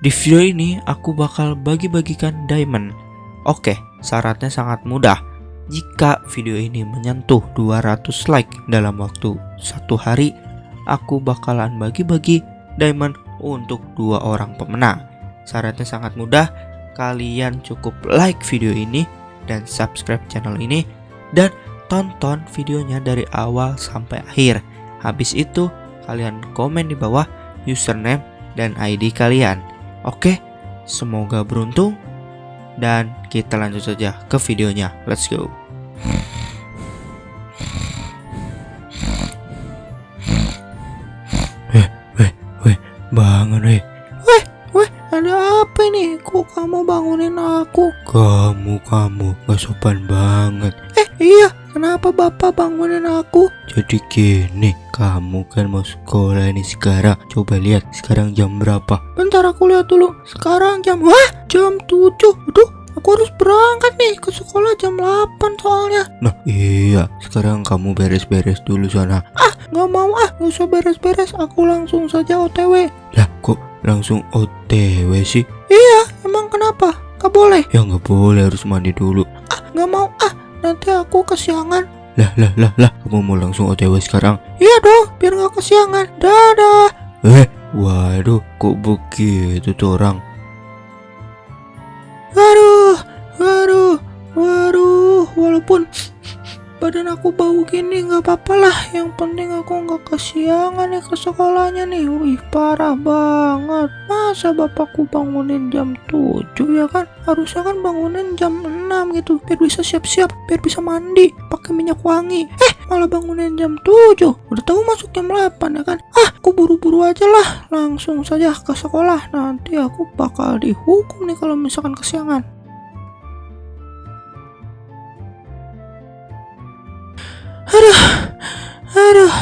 Di video ini aku bakal bagi-bagikan diamond. Oke, syaratnya sangat mudah. Jika video ini menyentuh 200 like dalam waktu satu hari, aku bakalan bagi-bagi diamond untuk dua orang pemenang. Syaratnya sangat mudah, kalian cukup like video ini dan subscribe channel ini dan tonton videonya dari awal sampai akhir. Habis itu, kalian komen di bawah username dan ID kalian. Oke, semoga beruntung dan kita lanjut saja ke videonya. Let's go. Weh, weh, weh, bangun weh. Weh, weh, ada apa ini? Kok kamu bangunin aku? Kamu, kamu, gak sopan banget. Eh, iya, kenapa bapak bangunin aku? Jadi gini, kamu kan mau sekolah ini sekarang. Coba lihat sekarang jam berapa. Bentar aku lihat dulu. Sekarang jam, wah, jam 7. Aduh, aku harus berangkat nih ke sekolah jam 8 soalnya. Nah, iya, sekarang kamu beres-beres dulu sana. Ah, nggak mau ah, nggak usah beres-beres. Aku langsung saja OTW. Lah, kok langsung OTW sih? Iya, emang kenapa? Gak boleh. Ya nggak boleh, harus mandi dulu. Ah, nggak mau ah. Nanti aku kesiangan. Lah, lah, lah, lah, kamu mau langsung OTW sekarang? Iya dong, biar nggak kesiangan. Dadah. Eh, waduh, kok begitu tuh orang? Waduh, waduh, waduh. Walaupun badan aku bau gini nggak apa-apa lah. Yang penting aku nggak kesiangan nih ke sekolahnya nih. Wih, parah banget. Masa bapakku bangunin jam 7 ya kan? Harusnya kan bangunin jam 6 gitu. Biar bisa siap-siap, biar bisa mandi, pakai minyak wangi. Eh, malah bangunin jam 7. Udah tahu masuk jam 8 ya kan? Ah, aku buru-buru aja lah. Langsung saja ke sekolah. Nanti aku bakal dihukum nih kalau misalkan kesiangan. Aduh, aduh,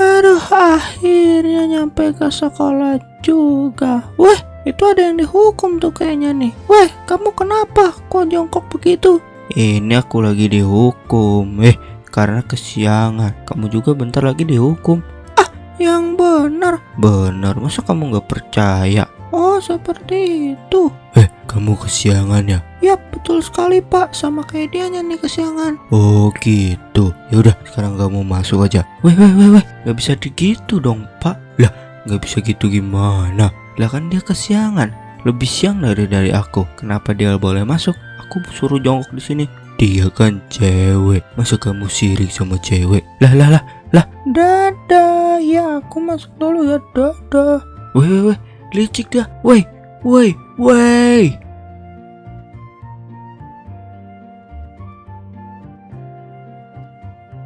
aduh, akhirnya nyampe ke sekolah juga. Weh, itu ada yang dihukum tuh kayaknya nih. Weh, kamu kenapa? Kok jongkok begitu? Ini aku lagi dihukum. Eh, karena kesiangan. Kamu juga bentar lagi dihukum. Yang benar. Benar, masa kamu nggak percaya? Oh, seperti itu. Eh, kamu kesiangan ya? Yap, betul sekali pak. Sama kayak dianya nih kesiangan. Oh gitu. Ya udah, sekarang kamu masuk aja. Weh, weh, weh, weh. Gak bisa gitu dong, Pak. Lah, gak bisa gitu gimana? Lah kan dia kesiangan. Lebih siang dari dari aku. Kenapa dia boleh masuk? Aku suruh jongkok di sini. Dia kan cewek. Masa kamu sirik sama cewek? Lah, lah, lah. Dadah, ya aku masuk dulu ya. Dadah. Weh, weh, weh. Licik dah. Weh, weh, weh.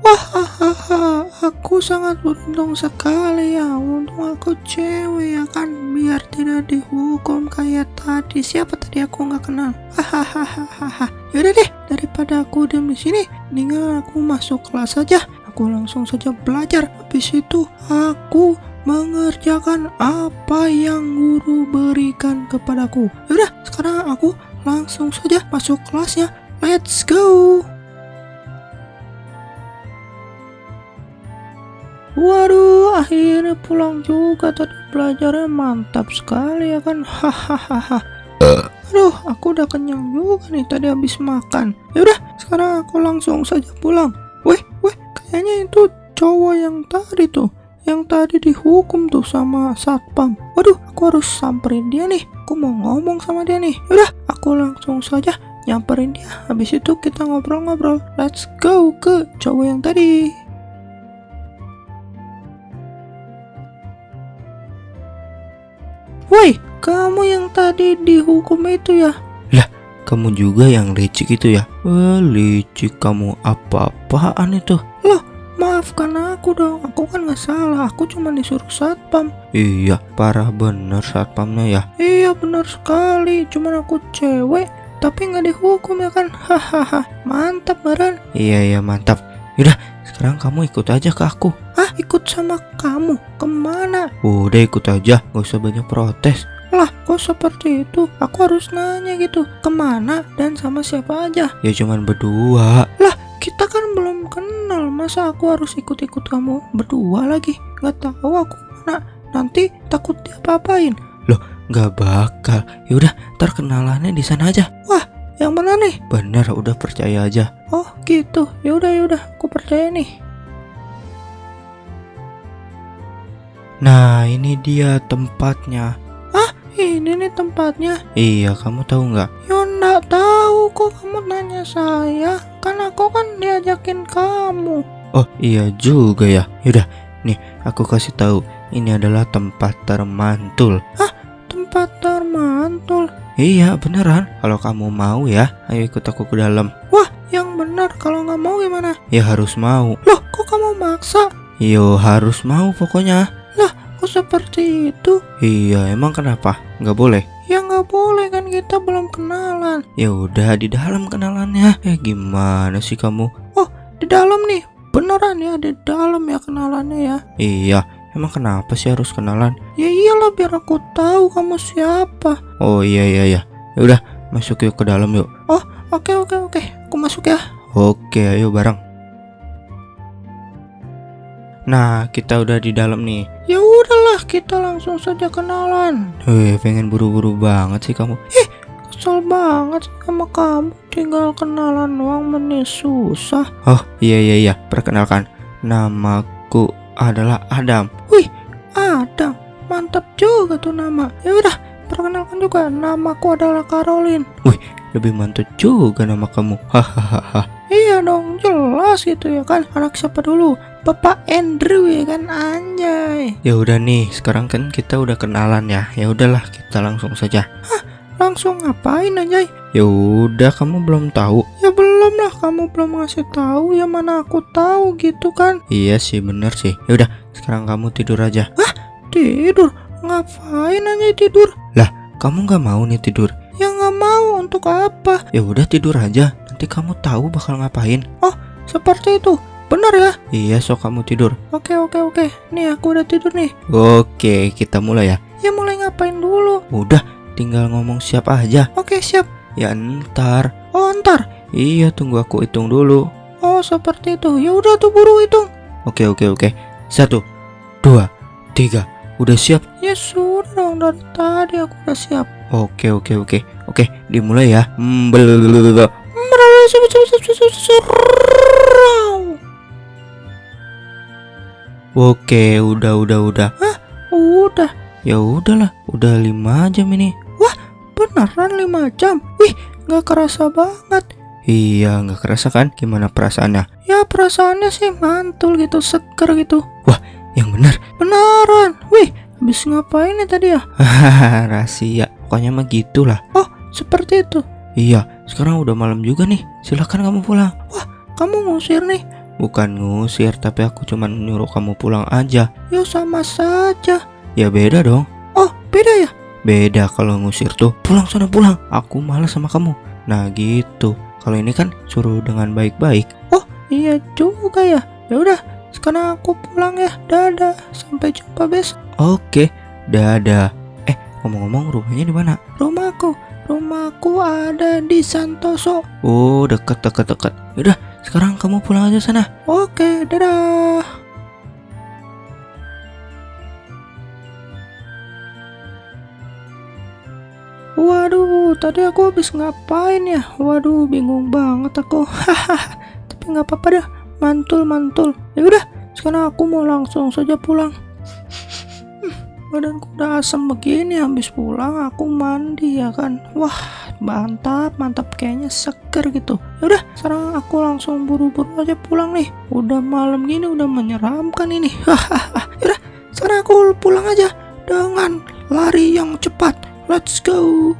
Hahaha, aku sangat beruntung sekali ya. Untung aku cewek ya kan, biar tidak dihukum kayak tadi. Siapa tadi aku nggak kenal. Hahaha. Yaudah deh, daripada aku diam di sini, mendingan aku masuk kelas saja. Aku langsung saja belajar. Habis itu aku mengerjakan apa yang guru berikan kepadaku. Yaudah, sekarang aku langsung saja masuk kelasnya. Let's go. Waduh, akhirnya pulang juga tadi belajarnya mantap sekali ya kan. Hahaha. Aduh, aku udah kenyang juga nih tadi habis makan. Yaudah, sekarang aku langsung saja pulang. Weh, weh, kayaknya itu cowok yang tadi tuh. Yang tadi dihukum tuh sama satpam. Waduh, aku harus samperin dia nih. Aku mau ngomong sama dia nih. Yaudah, aku langsung saja nyamperin dia. Habis itu kita ngobrol-ngobrol. Let's go ke cowok yang tadi. Woi, kamu yang tadi dihukum itu ya? Kamu juga yang licik itu ya? Wah, licik kamu apa-apaan itu? Maafkan aku dong, aku kan nggak salah, aku cuma disuruh satpam. Iya, parah bener satpamnya ya. Iya benar sekali, cuman aku cewek, tapi nggak dihukum ya kan? Hahaha, mantap Baran. Iya, iya, mantap. Yaudah, sekarang kamu ikut aja ke aku. Ah, ikut sama kamu, ke mana? Udah ikut aja, gak usah banyak protes. Lah, kok seperti itu? Aku harus nanya gitu, ke mana dan sama siapa aja? Ya cuman berdua. Kita kan belum kenal, masa aku harus ikut-ikut kamu berdua lagi? Nggak tahu aku mana, nanti takut diapa-apain. nggak bakal. Yaudah, terkenalannya di sana aja. Yang mana nih? Bener, udah percaya aja. Oh gitu. Yaudah yaudah. Aku percaya nih. Nah, ini dia tempatnya. Ini nih tempatnya. Iya, kamu tahu nggak? Ya nggak tahu kok kamu nanya saya. Kan aku kan diajakin kamu. Oh, iya juga ya. Yaudah, nih aku kasih tahu. Ini adalah tempat termantul. Tempat termantul. Iya, beneran. Kalau kamu mau ya, ayo ikut aku ke dalam. Wah, yang benar. Kalau nggak mau gimana? Ya harus mau. Loh, kok kamu maksa? Yo, harus mau pokoknya. Kok seperti itu? Iya, emang kenapa? Nggak boleh? Ya nggak boleh kan kita belum kenalan. Ya udah di dalam kenalannya. Eh gimana sih kamu? Di dalam nih. Beneran ya di dalam ya kenalannya ya. Iya, emang kenapa sih harus kenalan? Ya iyalah biar aku tahu kamu siapa. Oh iya iya iya. Ya udah, masuk yuk ke dalam yuk. Oke oke oke. Aku masuk ya. Oke, ayo bareng. Nah, kita udah di dalam nih. Ya udahlah kita langsung saja kenalan. Wih, pengen buru-buru banget sih kamu. Kesel banget sama kamu. Tinggal kenalan doang menit susah. Oh, iya iya iya, perkenalkan. Namaku adalah Adam. Adam, mantap juga tuh nama. Ya udah, perkenalkan juga namaku adalah Caroline. Lebih mantap juga nama kamu. Hahaha. Iya dong, jelas gitu ya kan. Anak siapa dulu? Bapak Andrew ya kan anjay. Ya udah nih, sekarang kan kita udah kenalan ya. Ya udahlah, kita langsung saja. Langsung ngapain anjay? Ya udah, kamu belum tahu. Ya belum lah, kamu belum ngasih tahu. Ya mana aku tahu gitu kan. Iya sih, bener sih. Ya udah, sekarang kamu tidur aja. Tidur. Ngapain anjay tidur? Kamu nggak mau nih tidur? Ya nggak mau untuk apa? Ya udah tidur aja. Nanti kamu tahu bakal ngapain. Seperti itu. Benar ya? Iya, sok kamu tidur. Oke oke oke. Nih aku udah tidur nih. Oke, kita mulai ya. Ya mulai ngapain dulu? Udah, tinggal ngomong siap aja. Oke siap. Ya ntar. Oh ntar. Iya, tunggu aku hitung dulu. Oh seperti itu. Ya udah tuh buru hitung. Oke, oke, oke. Satu, dua, tiga. Udah siap? Ya sudah dong dari tadi aku udah siap. Oke, oke, oke. Oke, dimulai ya. Hmm. Oke, udah, udah, udah. Udah. Ya udahlah, udah lima jam ini. Beneran 5 jam. Wih nggak kerasa banget. Iya, nggak kerasa kan? Gimana perasaannya? Ya perasaannya sih mantul gitu, seger gitu. Yang benar. Beneran. Wih habis ngapain ya tadi ya? Hahaha, rahasia. Pokoknya mah gitulah. Seperti itu. Iya, sekarang udah malam juga nih. Silahkan kamu pulang. Kamu ngusir nih. Bukan ngusir, tapi aku cuma nyuruh kamu pulang aja. Ya sama saja. Ya beda dong. Oh beda ya? Beda kalau ngusir tuh. Pulang sana pulang. Aku malas sama kamu. Nah gitu. Kalau ini kan suruh dengan baik-baik. Iya juga ya. Ya udah sekarang aku pulang ya. Dadah. Sampai jumpa besok. Oke, dadah. Eh, ngomong-ngomong rumahnya di mana? Rumahku. Rumahku ada di Santoso. Oh, deket, deket, deket. Yaudah, sekarang kamu pulang aja sana. Oke, dadah. Waduh, tadi aku habis ngapain ya? Waduh, bingung banget aku. Hahaha. Tapi nggak apa-apa dah. Mantul, mantul. Ya udah, sekarang aku mau langsung saja pulang. Badanku udah asam begini habis pulang aku mandi ya kan. Wah, mantap, mantap kayaknya seger gitu. Udah, sekarang aku langsung buru-buru aja pulang nih. Udah malam gini udah menyeramkan ini. Hahaha. Yaudah, sekarang aku pulang aja dengan lari yang cepat. Let's go.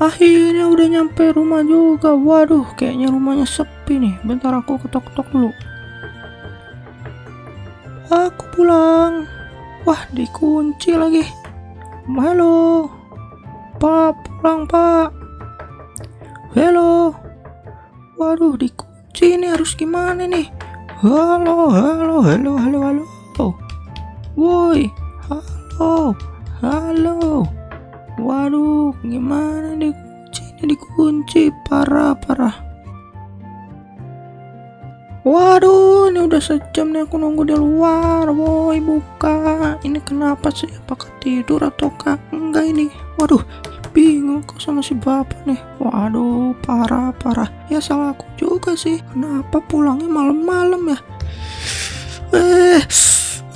Akhirnya udah nyampe rumah juga. Waduh, kayaknya rumahnya sepi nih. Bentar aku ketok-ketok dulu. Aku pulang. Wah, dikunci lagi. Halo. Pak, pulang, Pak. Halo. Waduh, dikunci ini harus gimana nih? Halo, halo, halo, halo, halo. Woi, halo, halo. Waduh, gimana nih? Ini dikunci, parah, parah. Waduh, ini udah sejam nih aku nunggu di luar. Woi, buka. Ini kenapa sih? Apakah tidur ataukah enggak ini? Waduh, bingung kok sama si bapak nih. Waduh, parah, parah. Ya salah aku juga sih. Kenapa pulangnya malam-malam ya? Eh,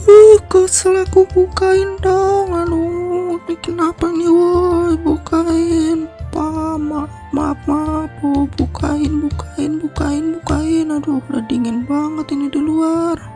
uh, kok salah aku bukain dong. Aduh, ini kenapa nih, woi, bukain. Pa, maaf, maaf, maaf, oh, bukain, bukain, bukain, bukain. Aduh, udah dingin banget ini di luar.